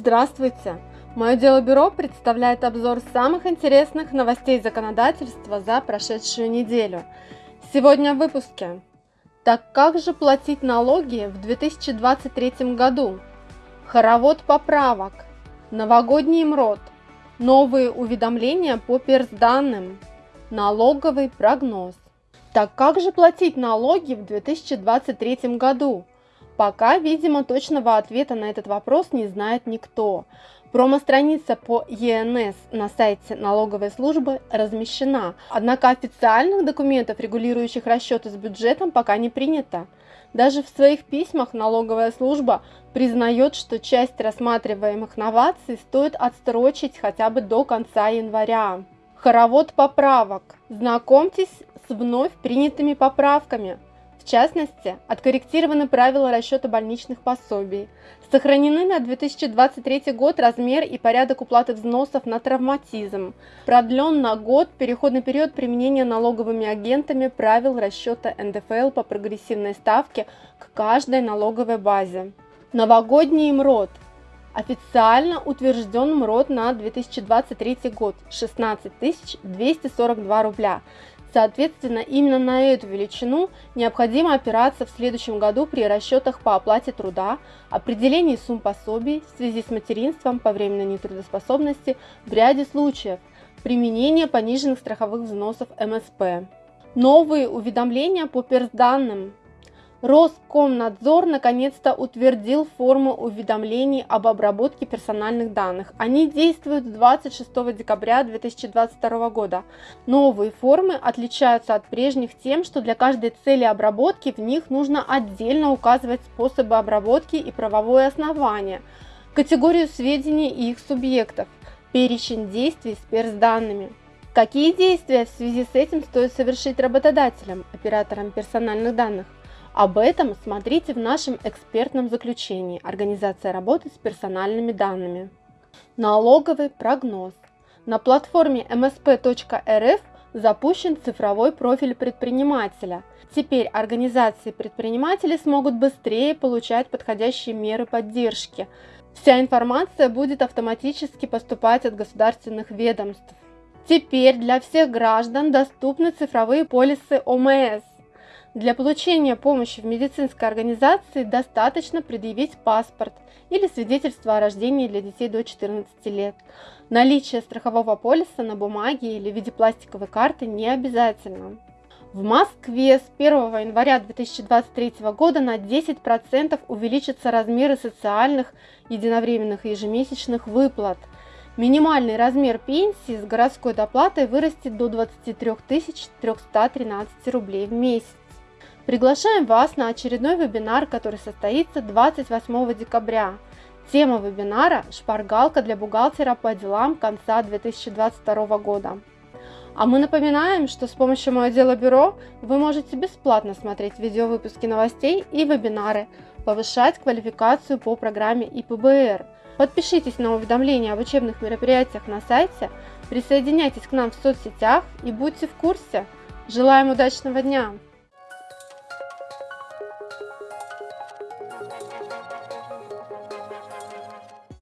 Здравствуйте! Мое дело бюро представляет обзор самых интересных новостей законодательства за прошедшую неделю. Сегодня в выпуске. Так как же платить налоги в 2023 году? Хоровод поправок, новогодний МРОД, новые уведомления по персданным, налоговый прогноз. Так как же платить налоги в 2023 году? Пока, видимо, точного ответа на этот вопрос не знает никто. Промо-страница по ЕНС на сайте налоговой службы размещена, однако официальных документов, регулирующих расчеты с бюджетом, пока не принято. Даже в своих письмах налоговая служба признает, что часть рассматриваемых новаций стоит отстрочить хотя бы до конца января. Хоровод поправок. Знакомьтесь с вновь принятыми поправками. В частности, откорректированы правила расчета больничных пособий, сохранены на 2023 год размер и порядок уплаты взносов на травматизм, продлен на год переходный период применения налоговыми агентами правил расчета НДФЛ по прогрессивной ставке к каждой налоговой базе. Новогодний МРОД Официально утвержден МРОД на 2023 год 16 242 рубля. Соответственно, именно на эту величину необходимо опираться в следующем году при расчетах по оплате труда, определении сумм пособий в связи с материнством по временной нетрудоспособности в ряде случаев, применение пониженных страховых взносов МСП. Новые уведомления по персданным Роскомнадзор наконец-то утвердил форму уведомлений об обработке персональных данных. Они действуют с 26 декабря 2022 года. Новые формы отличаются от прежних тем, что для каждой цели обработки в них нужно отдельно указывать способы обработки и правовое основание, категорию сведений и их субъектов, перечень действий с персданными. Какие действия в связи с этим стоит совершить работодателям, операторам персональных данных? Об этом смотрите в нашем экспертном заключении «Организация работы с персональными данными». Налоговый прогноз. На платформе msp.rf запущен цифровой профиль предпринимателя. Теперь организации предпринимателей смогут быстрее получать подходящие меры поддержки. Вся информация будет автоматически поступать от государственных ведомств. Теперь для всех граждан доступны цифровые полисы ОМС. Для получения помощи в медицинской организации достаточно предъявить паспорт или свидетельство о рождении для детей до 14 лет. Наличие страхового полиса на бумаге или в виде пластиковой карты не обязательно. В Москве с 1 января 2023 года на 10% увеличатся размеры социальных единовременных и ежемесячных выплат. Минимальный размер пенсии с городской доплатой вырастет до 23 313 рублей в месяц. Приглашаем вас на очередной вебинар, который состоится 28 декабря. Тема вебинара – «Шпаргалка для бухгалтера по делам конца 2022 года». А мы напоминаем, что с помощью «Мое дело бюро» вы можете бесплатно смотреть видеовыпуски новостей и вебинары, повышать квалификацию по программе ИПБР. Подпишитесь на уведомления об учебных мероприятиях на сайте, присоединяйтесь к нам в соцсетях и будьте в курсе. Желаем удачного дня!